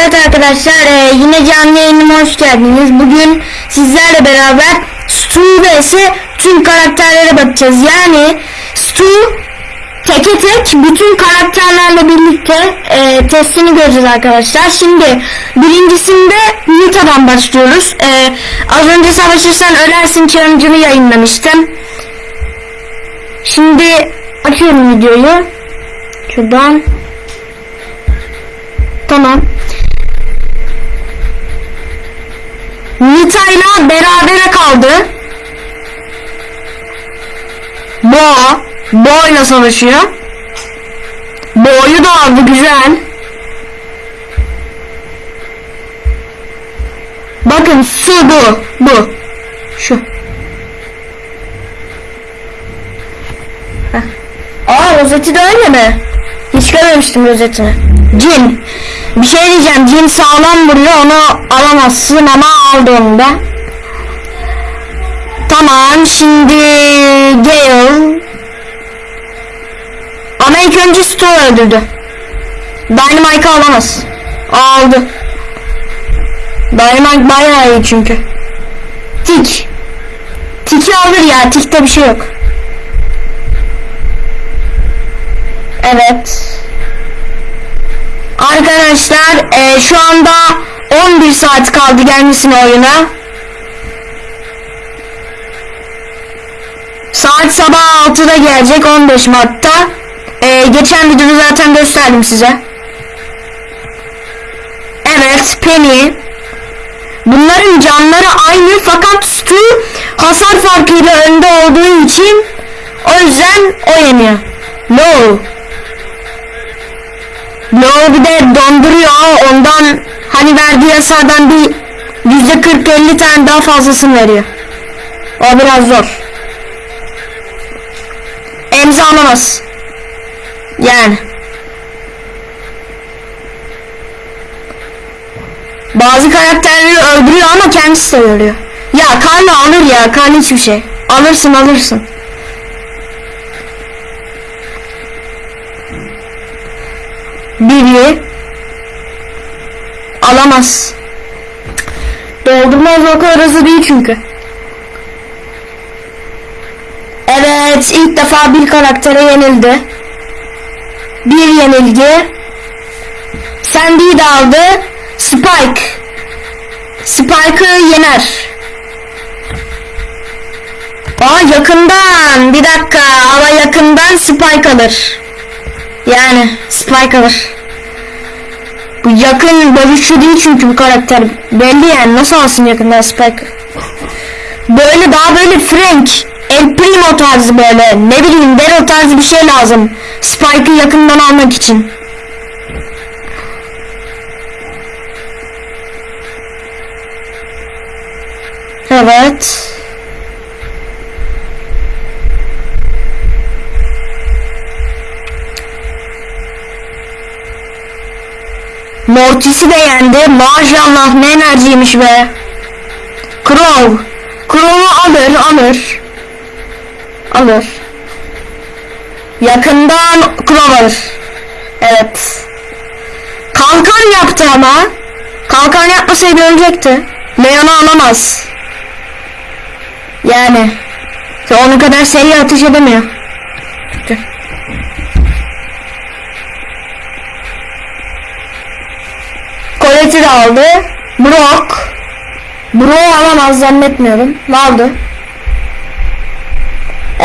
Evet arkadaşlar e, yine canlı yayınıma hoş geldiniz. Bugün sizlerle beraber Stu vs tüm karakterlere bakacağız. Yani Stu teke tek bütün karakterlerle birlikte e, testini göreceğiz arkadaşlar. Şimdi birincisinde Nita'dan başlıyoruz. E, az önce savaşırsan ölersin challenge'ını yayınlamıştım. Şimdi açıyorum videoyu. Şuradan. Tamam. Nita'yla berabere kaldı. Bo, Bo'yla savaşıyor. Bo'yu da aldı güzel. Bakın su bu, bu. Şu. Heh. Aa rozeti de öyle mi? Hiç görmemiştim rozetini. Cin. Bir şey diyeceğim. Cin sağlam vuruyor. Onu alamazsın ama aldı onu da. Tamam. Şimdi Gale. Ama ilk önce Stu öldürdü. Dynamite'ı alamaz. Aldı. Dynamite bayağı iyi çünkü. Tik. Tik'i alır ya. Tik'te bir şey yok. Evet. Arkadaşlar e, şu anda 11 saat kaldı gelmesine oyuna. Saat sabah 6'da gelecek 15 Mart'ta. E, geçen videoda zaten gösterdim size. Evet Penny. Bunların canları aynı fakat Stu hasar farkıyla önde olduğu için o yüzden o yeniyor. No. Yo bir de donduruyor ondan hani verdiği hasardan bir yüzde 40-50 tane daha fazlasını veriyor. O biraz zor. Emzi alamaz. Yani. Bazı karakterleri öldürüyor ama kendisi de ölüyor. Ya Karla alır ya Karla hiçbir şey. Alırsın alırsın. Biri alamaz. Doldurmaz o kadar hızlı değil çünkü. Evet ilk defa bir karaktere yenildi. Bir yenilgi. Sandy'yi de aldı. Spike. Spike'ı yener. Aa yakından. Bir dakika ama yakından Spike alır. Yani Spike alır. Bu yakın dövüşçü değil çünkü bu karakter. Belli yani nasıl alsın yakından Spike? Böyle daha böyle Frank, El Primo tarzı böyle ne bileyim Daryl tarzı bir şey lazım. Spike'ı yakından almak için. Evet. Mortis'i de yendi. Maşallah ne enerjiymiş be. Crow. Crow'u alır alır. Alır. Yakından Crow alır. Evet. Kalkan yaptı ama. Kalkan yapmasaydı ölecekti. Leon'u alamaz. Yani. Onun kadar seri ateş edemiyor. Colette'i de aldı. Brock. Brock alamaz zannetmiyorum. Aldı.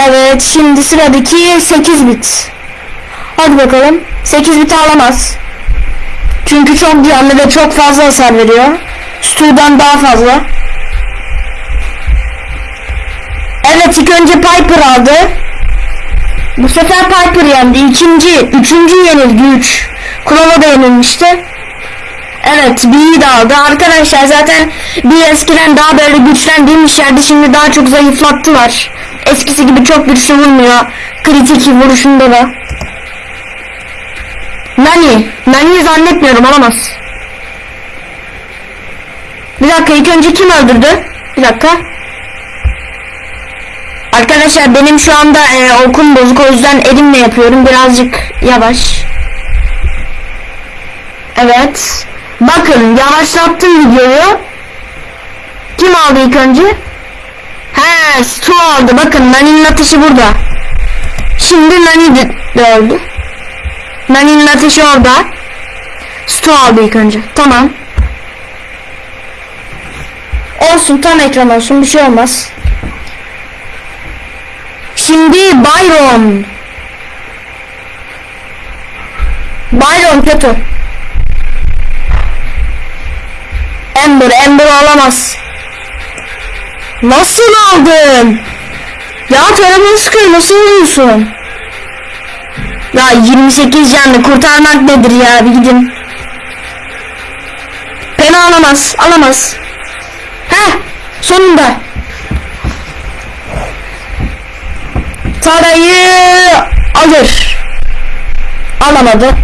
Evet şimdi sıradaki 8 bit. Hadi bakalım. 8 bit alamaz. Çünkü çok canlı ve çok fazla hasar veriyor. Stu'dan daha fazla. Evet ilk önce Piper aldı. Bu sefer Piper yendi. İkinci, üçüncü yenilgi 3. Klova da yenilmişti. Evet B'yi de aldı. Arkadaşlar zaten bir eskiden daha böyle güçlendiğimiz yerde şimdi daha çok zayıflattılar. Eskisi gibi çok güçlü vurmuyor. Kritik vuruşunda da. Nani. Nani'yi zannetmiyorum alamaz. Bir dakika ilk önce kim öldürdü? Bir dakika. Arkadaşlar benim şu anda e, okum bozuk o yüzden elimle yapıyorum birazcık yavaş. Evet. Bakın yavaşlattım videoyu. Kim aldı ilk önce? He Stu aldı. Bakın Nani'nin ateşi burada. Şimdi Nani de, de öldü. Nani'nin ateşi orada. Stu aldı ilk önce. Tamam. Olsun tam ekran olsun bir şey olmaz. Şimdi Byron. Byron kötü. Ember, Ember alamaz. Nasıl aldın? Ya tarafını sıkıyor nasıl alıyorsun? Ya 28 canlı kurtarmak nedir ya bir gidin. Pena alamaz, alamaz. Heh, sonunda. Tarayı alır. Alamadı.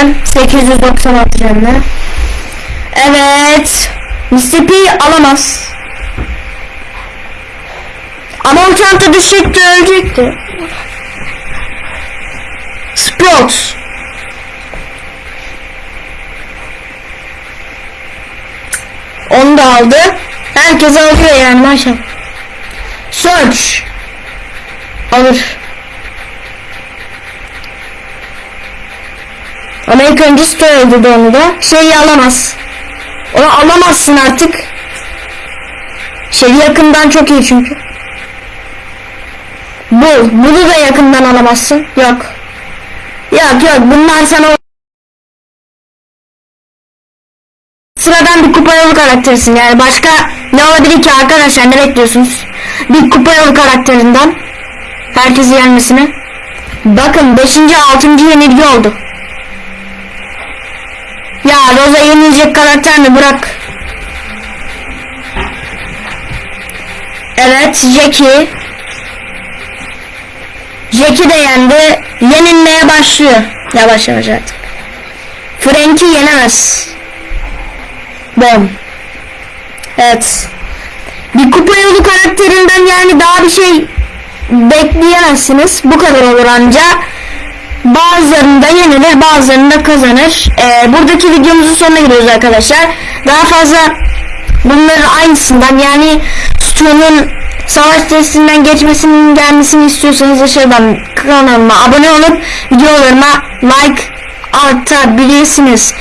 Hem 896 canlı. Evet. Mississippi alamaz. Ama o çanta düşecekti ölecekti. Sprout. Onu da aldı. Herkes alıyor yani maşallah. Search. Alır. Ama ilk önce söyledi onu da. Şeyi alamaz. Onu alamazsın artık. Şey yakından çok iyi çünkü. Bu. Bunu da yakından alamazsın. Yok. Yok yok bunlar sana Sıradan bir kupa yolu karakterisin yani başka ne olabilir ki arkadaşlar ne bekliyorsunuz? Bir kupa yolu karakterinden herkesi yenmesine. Bakın 5. 6. yenilgi oldu. Ya Rosa yenilecek karakter mi bırak. Evet Jackie. Jackie de yendi. Yenilmeye başlıyor. Yavaş yavaş artık. Frank'i yenemez. Bom. Evet. Bir kupa yolu karakterinden yani daha bir şey bekleyemezsiniz. Bu kadar olur anca. Bazılarında yenilir bazılarında kazanır. Ee, buradaki videomuzun sonuna geliyoruz arkadaşlar. Daha fazla bunların aynısından yani Stu'nun savaş testinden geçmesinin gelmesini istiyorsanız aşağıdan kanalıma abone olup videolarıma like atabilirsiniz.